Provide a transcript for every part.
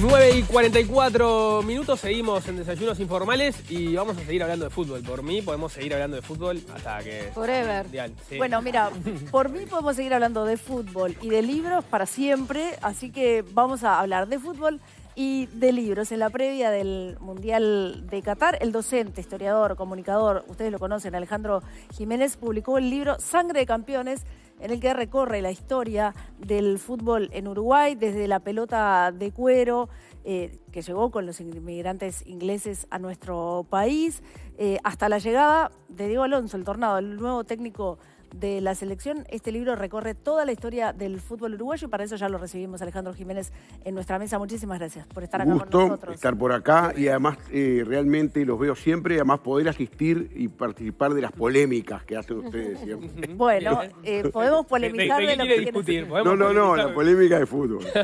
9 y 44 minutos, seguimos en Desayunos Informales y vamos a seguir hablando de fútbol. Por mí podemos seguir hablando de fútbol hasta que... Forever. Mundial, sí. Bueno, mira, por mí podemos seguir hablando de fútbol y de libros para siempre, así que vamos a hablar de fútbol y de libros. En la previa del Mundial de Qatar, el docente, historiador, comunicador, ustedes lo conocen, Alejandro Jiménez, publicó el libro Sangre de Campeones, en el que recorre la historia del fútbol en Uruguay, desde la pelota de cuero, eh, que llegó con los inmigrantes ingleses a nuestro país, eh, hasta la llegada de Diego Alonso, el tornado, el nuevo técnico de la selección. Este libro recorre toda la historia del fútbol uruguayo y para eso ya lo recibimos Alejandro Jiménez en nuestra mesa. Muchísimas gracias por estar acá Un con gusto nosotros. estar por acá y además eh, realmente los veo siempre y además poder asistir y participar de las polémicas que hacen ustedes siempre. Bueno, eh, podemos polemizar ¿De- de de, qué lo que discutir? No, ¿Podemos no, no, polemizar? la polémica de fútbol.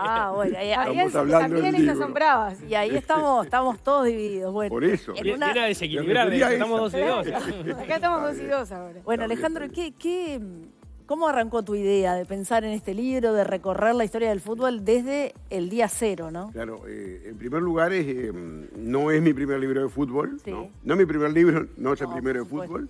Ah, bueno, ahí, ahí Estamos es- también son bravas. Y ahí estamos, estamos todos divididos. Bueno, Por eso. en una- viene a desequilibrar, estamos dos y dos. Acá estamos dos y dos ahora. Bueno, bien, Alejandro, está ¿qué, qué, ¿cómo arrancó tu idea de pensar en este libro, de recorrer la historia del fútbol desde el día cero, no? Claro, eh, en primer lugar, es, eh, no es mi primer libro de fútbol, Sí. ¿no? No es mi primer libro, no es el No, primero de fútbol.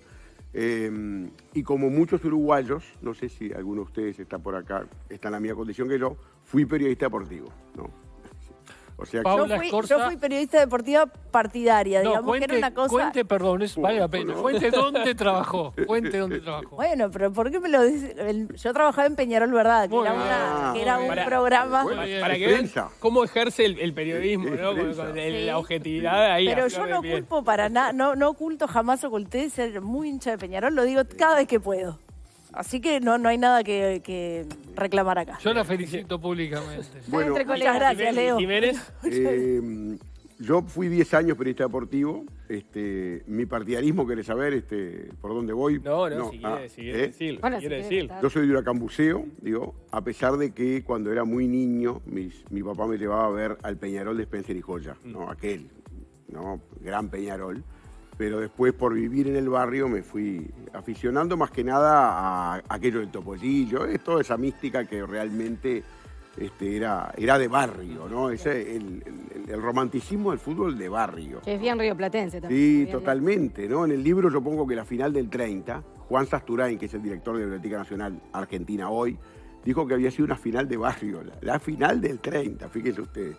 Eh, y como muchos uruguayos, no sé si alguno de ustedes está por acá, está en la misma condición que yo, fui periodista deportivo, ¿no? O sea que... Yo Paula fui, Escorza. yo fui periodista deportiva partidaria, No, digamos que era cuente, una cosa... cuente, perdón, es- vale la pena. no. Cuente dónde trabajó. Cuente dónde trabajó. Bueno, pero ¿por qué me lo dices? Yo trabajaba en Peñarol, ¿verdad? Que Muy era, una- que era Muy un bien. programa... Bueno. Para que vean cómo ejerce el, el periodismo, Es ¿no? Con, prensa. con el- Sí. la objetividad ahí. Pero a yo no culpo para nada, no, no oculto, jamás oculté ser muy hincha de Peñarol, lo digo cada vez que puedo. Así que no, no hay nada que, que reclamar acá. Yo la felicito públicamente. Bueno, entre Muchas colegas. gracias, Leo. Jiménez, Eh, yo fui 10 años periodista deportivo. Este, mi partidarismo, ¿querés saber este, por dónde voy? no, no, si ah, quiere, si quiere ¿eh? Bueno, si quiere estar. Yo soy de Huracán Buceo, digo, a pesar de que cuando era muy niño, mis- mi papá me llevaba a ver al Peñarol de Spencer y Joya, ¿no? Aquel, ¿no? Gran Peñarol. Pero después, por vivir en el barrio, me fui aficionando más que nada a aquello del topollillo, es toda esa mística que realmente este, era, era de barrio, ¿no? Ese, el, el- el romanticismo del fútbol de barrio. Que es bien rioplatense también. Sí, totalmente, ¿no? En el libro yo pongo que la final del 30, Juan Sasturain, que es el director de Biblioteca Nacional Argentina hoy, dijo que había sido una final de barrio, la, la final del 30, fíjense ustedes.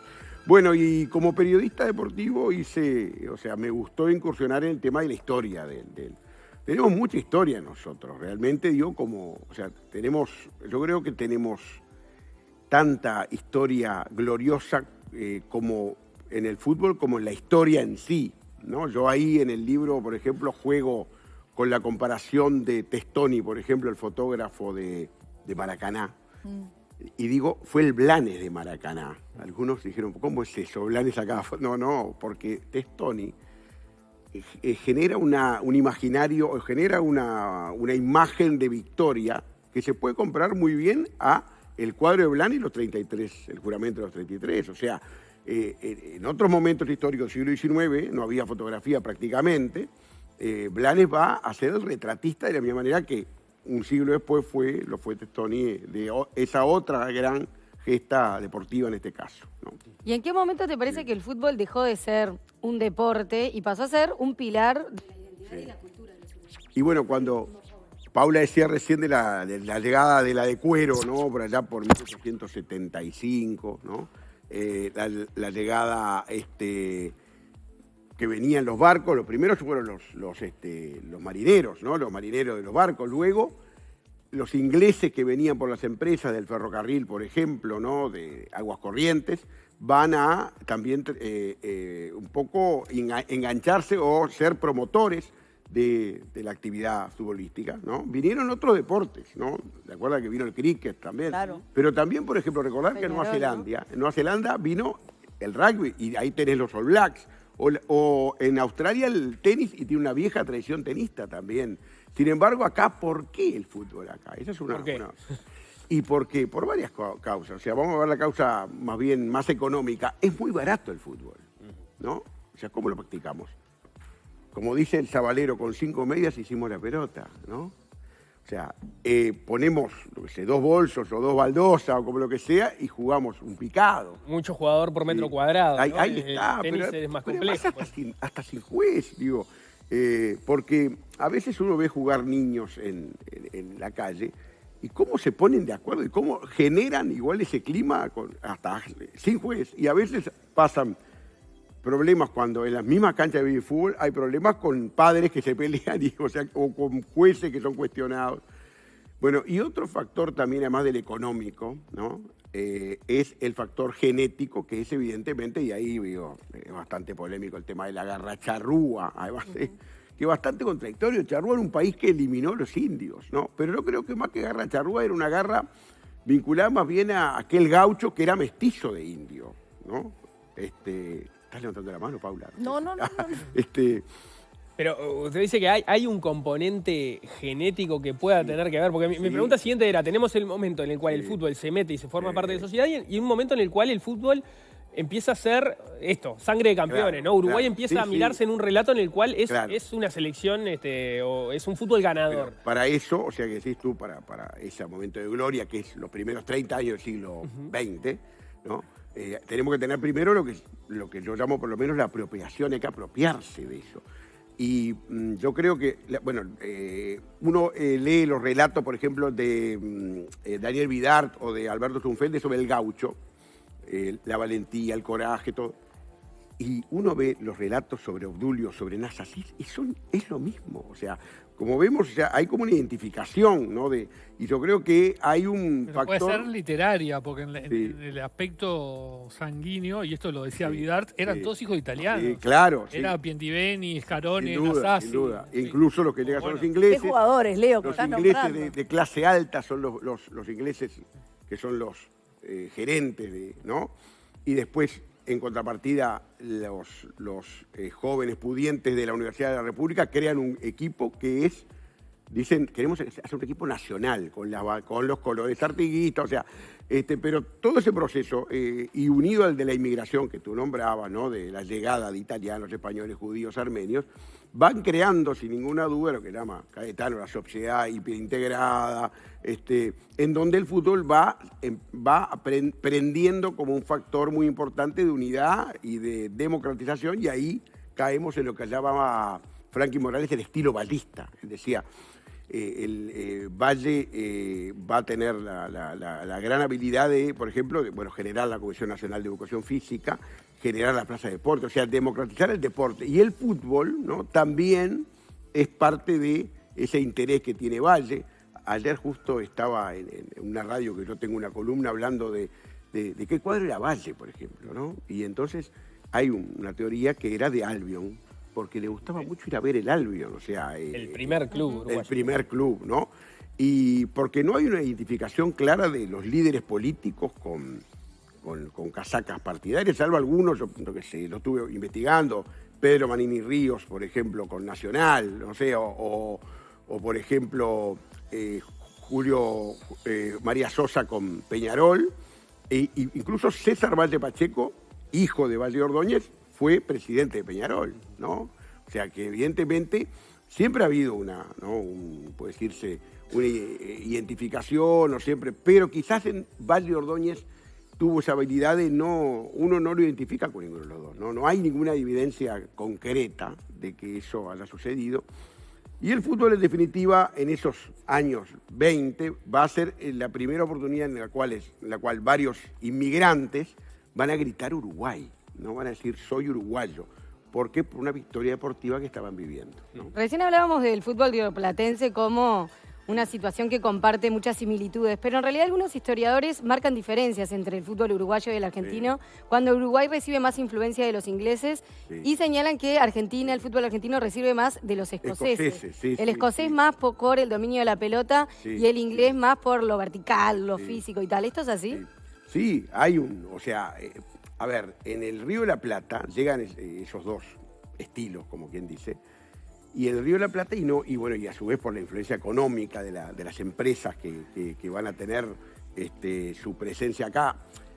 Bueno, y como periodista deportivo hice, o sea, me gustó incursionar en el tema de la historia del... tenemos mucha historia nosotros, realmente digo como, o sea, tenemos, yo creo que tenemos tanta historia gloriosa eh, como en el fútbol como en la historia en sí. ¿no? Yo ahí en el libro, por ejemplo, juego con la comparación de Testoni, por ejemplo, el fotógrafo de, de Maracaná. Y digo, fue el Blanes de Maracaná. Algunos dijeron, ¿cómo es eso? Blanes acá. No, no, porque Testoni eh, eh, genera una, un imaginario, genera una, una imagen de victoria que se puede comprar muy bien a el cuadro de Blanes y los 33, el juramento de los 33. O sea, eh, en otros momentos históricos del siglo XIX no había fotografía prácticamente. Blanes va a ser el retratista de la misma manera que un siglo después fue, lo fue Testoni de esa otra gran gesta deportiva en este caso. ¿no? ¿Y en qué momento te parece que el fútbol dejó de ser un deporte y pasó a ser un pilar de la identidad y la cultura de los? Y bueno, cuando Paula decía recién de la, de la llegada de la de cuero, ¿no? Por allá por 1875, ¿no? Eh, la, la llegada este, que venían los barcos, los primeros fueron los, los, este, los marineros, ¿no? Los marineros de los barcos. Luego, los ingleses que venían por las empresas del ferrocarril, por ejemplo, ¿no? De aguas corrientes, van a también eh, eh, un poco enga- engancharse o ser promotores de, de la actividad futbolística, ¿no? Vinieron otros deportes, ¿no? De acuerdo que vino el cricket también. Claro. Pero también, por ejemplo, recordar que en Nueva Zelanda, en Nueva Zelanda vino el rugby y ahí tenés los All Blacks. O, o en Australia el tenis y tiene una vieja tradición tenista también. Sin embargo, acá, ¿por qué el fútbol acá? Esa es una... ¿Por qué? una- ¿Y por qué? Por varias cau- causas. O sea, vamos a ver la causa más bien más económica. Es muy barato el fútbol, ¿no? O sea, ¿cómo lo practicamos? Como dice el sabalero, con cinco medias hicimos la pelota, ¿no? O sea, eh, ponemos, no sé, dos bolsos o dos baldosas o como lo que sea y jugamos un picado. Mucho jugador por metro Sí. cuadrado. Ahí, ¿no? ahí El está, tenis pero, es más pero complejo. además hasta, sin, hasta sin juez, digo. eh, porque a veces uno ve jugar niños en, en- en la calle y cómo se ponen de acuerdo y cómo generan igual ese clima con, hasta sin juez. Y a veces pasan problemas cuando en las mismas canchas de fútbol hay problemas con padres que se pelean y, o, sea, o con jueces que son cuestionados. Bueno, y otro factor también, además del económico, ¿no? Eh, es el factor genético, que es evidentemente, y ahí digo, es bastante polémico el tema de la garra charrúa, además, que es bastante contradictorio. Charrúa era un país que eliminó a los indios, ¿no? Pero yo creo que más que garra charrúa era una garra vinculada más bien a aquel gaucho que era mestizo de indio, ¿no? Este, ¿Estás levantando la mano, Paula? No, no, no, no, no. Este, Pero uh, usted dice que hay, hay un componente genético que pueda tener que ver, porque mi, pregunta siguiente era, tenemos el momento en el cual el fútbol se mete y se forma Sí. parte de la sociedad y, y un momento en el cual el fútbol empieza a ser esto, sangre de campeones, Claro, ¿no? Uruguay claro. empieza Sí, a sí. mirarse en un relato en el cual es, Claro. es una selección este, o es un fútbol ganador. Pero para eso, o sea que decís tú, para, para ese momento de gloria, que es los primeros 30 años del siglo XX, ¿no? Eh, tenemos que tener primero lo que, lo que yo llamo por lo menos la apropiación, hay que apropiarse de eso. Y mm, yo creo que, bueno, eh, uno eh, lee los relatos, por ejemplo, de mm, eh, Daniel Vidart o de Alberto Zunfelde sobre el gaucho, la valentía, el coraje, todo. Y uno ve los relatos sobre Obdulio, sobre Nasa, sí, y son, es lo mismo. O sea, como vemos, o sea, hay como una identificación, ¿no? De, y yo creo que hay un Pero puede factor... ser literaria, porque en, la- en- Sí. en el aspecto sanguíneo, y esto lo decía Sí, Vidart, eran sí. todos hijos de italianos. Sí, claro, sí. Era Pientiveni, Scaroni, sin duda, sin duda. Sí. Incluso los que llegan son los ¿Qué ingleses. jugadores, Leo, que Los ingleses de, de clase alta son los, los- los ingleses que son los eh, gerentes, de, ¿no? Y después, en contrapartida, los, eh, jóvenes pudientes de la Universidad de la República crean un equipo que es, dicen, queremos hacer un equipo nacional, con, los colores artiguistas, o sea, este, pero todo ese proceso, eh, y unido al de la inmigración que tú nombrabas, ¿no? De la llegada de italianos, españoles, judíos, armenios, van creando sin ninguna duda lo que llama Caetano la sociedad hiperintegrada, este, en donde el fútbol va, em, va prendiendo como un factor muy importante de unidad y de democratización, y ahí caemos en lo que llamaba Frankie Morales el estilo balista. Él decía, eh, el eh, Valle eh, va a tener la, gran habilidad de, por ejemplo, bueno, generar la Comisión Nacional de Educación Física, generar la Plaza de Deporte, o sea, democratizar el deporte. Y el fútbol ¿no? también es parte de ese interés que tiene Valle. Ayer justo estaba en, en una radio que yo tengo una columna hablando de, qué cuadro era Valle, por ejemplo, ¿no? Y entonces hay un- una teoría que era de Albion, porque le gustaba mucho ir a ver el Albion, o sea... eh, El primer club el uruguayo. primer club, ¿no? Y porque no hay una identificación clara de los líderes políticos con, con, con casacas partidarias, salvo algunos, yo no que sé, lo estuve investigando, Pedro Manini Ríos, por ejemplo, con Nacional, no sé, o, o- o, por ejemplo eh, Julio eh, María Sosa con Peñarol, e, incluso César Valle Pacheco, hijo de Valle Ordóñez, fue presidente de Peñarol, ¿no? O sea que evidentemente siempre ha habido una, ¿no? Puede decirse, una eh, identificación, siempre, pero quizás en Valle Ordóñez tuvo esa habilidad de no, uno no lo identifica con ninguno de los dos, ¿no? No hay ninguna evidencia concreta de que eso haya sucedido. Y el fútbol, en definitiva, en esos años 20, va a ser eh, la primera oportunidad en la cual, es- en la cual varios inmigrantes van a gritar Uruguay, no van a decir soy uruguayo. ¿Por qué? Por una victoria deportiva que estaban viviendo. ¿no? Recién hablábamos del fútbol rioplatense como una situación que comparte muchas similitudes, pero en realidad algunos historiadores marcan diferencias entre el fútbol uruguayo y el argentino, cuando Uruguay recibe más influencia de los ingleses Sí. y señalan que Argentina, el fútbol argentino recibe más de los escoceses. Escoceses, sí, el escocés más por, el dominio de la pelota y el inglés más por lo vertical, lo físico y tal. ¿Esto es así? Sí, Sí, hay un, o sea, eh, a ver, en el Río de la Plata llegan eh, esos dos estilos, como quien dice, y el Río de la Plata, y no, y bueno, y a su vez por la influencia económica de, la- de las empresas que, van a tener este, su presencia acá.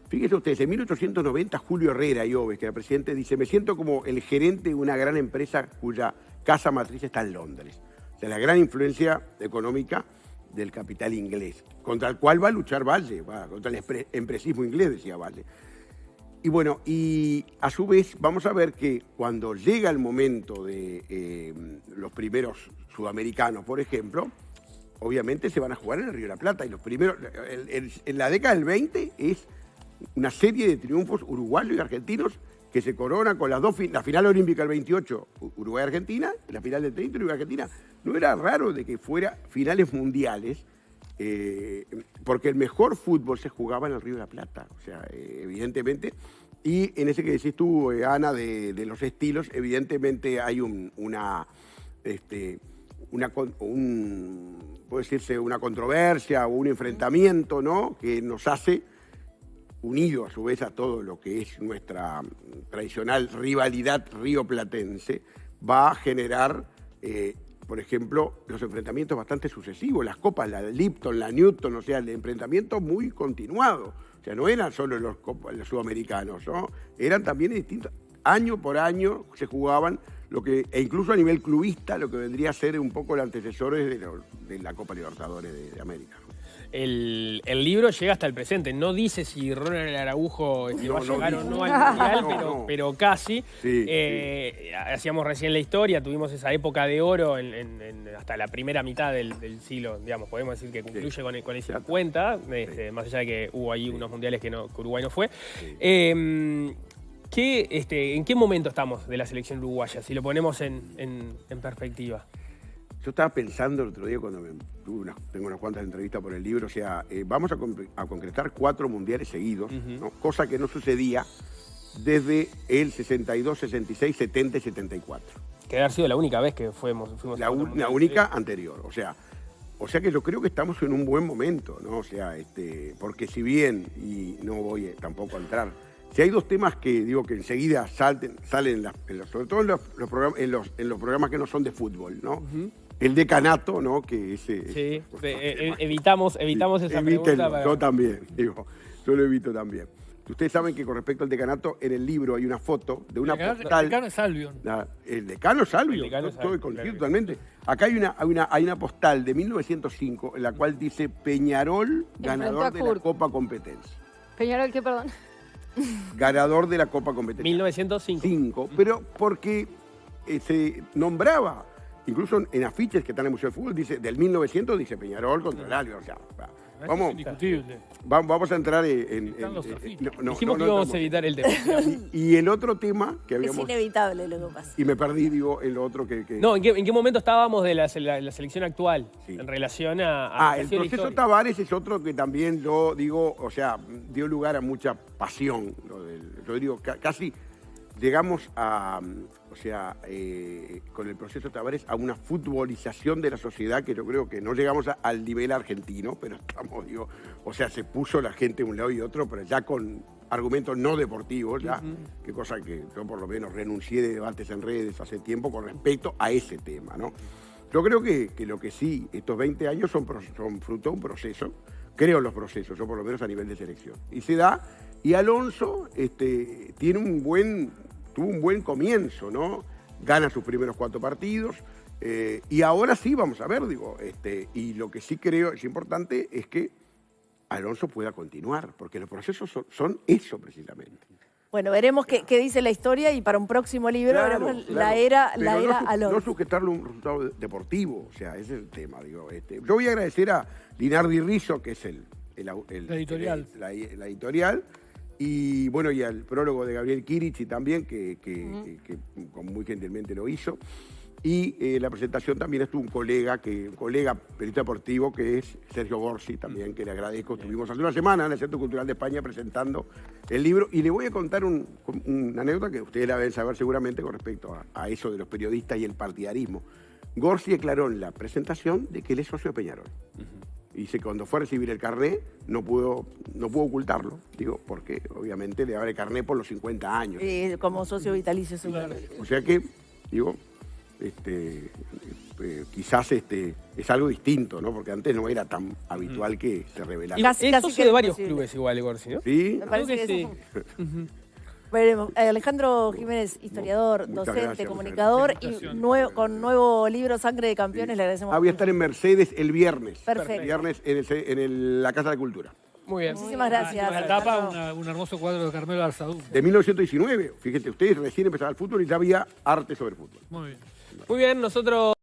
Fíjense ustedes, en 1890 Julio Herrera Iobes, que era presidente, dice, me siento como el gerente de una gran empresa cuya casa matriz está en Londres. O sea, la gran influencia económica del capital inglés, contra el cual va a luchar Valle, va, contra el empre- empresismo inglés, decía Valle. Y bueno, y a su vez vamos a ver que cuando llega el momento de eh, los primeros sudamericanos, por ejemplo, obviamente se van a jugar en el Río de la Plata. Y los primeros, en la década del 20 es una serie de triunfos uruguayos y argentinos que se corona con las dos, la final olímpica del 28, U- Uruguay-Argentina, la final del 30, Uruguay-Argentina. No era raro de que fuera finales mundiales, eh, porque el mejor fútbol se jugaba en el Río de la Plata, o sea, eh, evidentemente. Y en ese que decís tú, eh, Ana, de, los estilos, evidentemente hay un- una, este, puede decirse, una controversia o un enfrentamiento, ¿no? Que nos hace unido a su vez a todo lo que es nuestra tradicional rivalidad río-platense, va a generar, por ejemplo, los enfrentamientos bastante sucesivos, las copas, la Lipton, la Newton, o sea, el enfrentamiento muy continuado. O sea, no eran solo los, los sudamericanos, ¿no? Eran también distintos. Año por año se jugaban lo que, e incluso a nivel clubista, lo que vendría a ser un poco los antecesores de, lo- de la Copa Libertadores de América. El, el libro llega hasta el presente. No dice si Ronald Araujo este, No, va a no llegar o no al Mundial, No, pero, casi. Sí, Eh, Hacíamos recién la historia, tuvimos esa época de oro en- en- en- hasta la primera mitad del, del siglo, digamos, podemos decir que concluye con, el, con el 50, este, más allá de que hubo ahí unos mundiales que, no, que Uruguay no fue. Eh, ¿qué, este, ¿En qué momento estamos de la selección uruguaya, si lo ponemos en perspectiva? Yo estaba pensando el otro día cuando me, tuve unas- tengo unas cuantas entrevistas por el libro, o sea, eh, vamos a, con- a concretar cuatro mundiales seguidos, ¿no? cosa que no sucedía desde el 62, 66, 70 y 74. Que debe haber sido la única vez que fuimos, fuimos La, a otro u- la única anterior, o sea, o sea que yo creo que estamos en un buen momento, ¿no? O sea, este, porque si bien, y no voy eh, tampoco a entrar, si hay dos temas que digo que enseguida salten, salen, en los- sobre todo en los, los programas, en, los, en los programas que no son de fútbol, ¿no? El decanato, ¿no? Que ese, Sí, ese- eh, eh, evitamos, evitamos esa Evítenlo, pregunta. para- Yo también, digo, yo lo evito también. Ustedes saben que con respecto al decanato, en el libro hay una foto de una El decano- postal. el decano es Albion. La- el decano El decano estoy coincido claro. totalmente. Acá hay una, hay, una, hay una postal de 1905 en la cual dice Peñarol, ganador de la. Copa Competencia. Peñarol, ¿qué perdón? Ganador de la Copa Competencia. 1905. Cinco, pero porque eh, se nombraba, incluso en afiches que están en el Museo del Fútbol, dice, del 1900 dice Peñarol contra el Albion. O sea, vamos, es indiscutible. vamos, vamos a entrar en... en- en- los en- afiches. no, no, Dijimos no, que íbamos a evitar el tema. Y, y el otro tema que Es habíamos... inevitable lo que pasa. Y me perdí, digo, en lo otro que... que- No, ¿en qué, en qué momento estábamos de la, la- la selección actual Sí. en relación a... a Ah, el proceso? Tavares es otro que también yo digo, o sea, dio lugar a mucha pasión. lo del- yo digo, ca- casi llegamos a, o sea, eh, con el proceso Tavares a una futbolización de la sociedad que yo creo que no llegamos a- al nivel argentino, pero estamos, digo, o sea, se puso la gente de un lado y otro, pero ya con argumentos no deportivos, ya, qué cosa que yo por lo menos renuncié de debates en redes hace tiempo con respecto a ese tema, ¿no? Yo creo que, que lo que sí, estos 20 años son, fruto de un proceso, creo en los procesos, o por lo menos a nivel de selección. Y se da, y Alonso este, tiene un buen, tuvo un buen comienzo, ¿no? Gana sus primeros cuatro partidos, eh, y ahora sí, vamos a ver, digo, este, y lo que sí creo es importante es que Alonso pueda continuar, porque los procesos son, son eso precisamente. Bueno, veremos qué, qué dice la historia y para un próximo libro Claro, veremos claro. la era, Pero la no era su- Alonso. No sujetarle un resultado de- deportivo, o sea, ese es el tema. Digo, este. Yo voy a agradecer a Linardi Rizzo, que es el, el au- el- La editorial. el- la, la editorial, y bueno, y al prólogo de Gabriel Kirichi también, que, que- que- que como muy gentilmente lo hizo. Y eh, la presentación también estuvo un colega, que, un colega periodista deportivo, que es Sergio Borsi, también, que le agradezco. Estuvimos hace una semana en el Centro Cultural de España presentando el libro. Y le voy a contar un- una anécdota que ustedes la deben saber seguramente con respecto a, a eso de los periodistas y el partidarismo. Gorsi declaró en la presentación de que él es socio de Peñarol. Dice que cuando fue a recibir el carné no pudo, no pudo ocultarlo, digo, porque obviamente le abre el carné por los 50 años. Eh, como socio vitalicio seguramente. O sea que, digo, este, eh, quizás este, es algo distinto, ¿no? Porque antes no era tan habitual que se revelara. Casi- Es casi socio que de varios clubes igual, Gorsi, ¿no? ¿Sí? Me parece Creo que que sí. Veremos. Eh, Alejandro Jiménez, historiador, Muchas docente, gracias, comunicador y nuevo, con nuevo libro Sangre de Campeones, le agradecemos. Ah, voy a estar en Mercedes el viernes. Perfecto. El viernes en, el el- la Casa de la Cultura. Muy bien. Muchísimas gracias. La tapa, Alejandro. una- un hermoso cuadro de Carmelo Arzadú. De 1919. Fíjate, ustedes recién empezaban el fútbol y ya había arte sobre fútbol. Muy bien. Muy bien, nosotros...